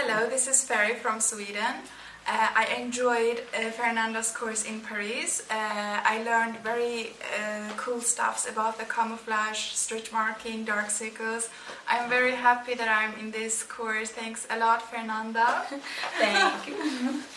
Hello, this is Ferry from Sweden. Uh, I enjoyed uh, Fernanda's course in Paris. Uh, I learned very uh, cool stuffs about the camouflage, stretch marking, dark circles. I'm very happy that I'm in this course. Thanks a lot, Fernanda. Thank you.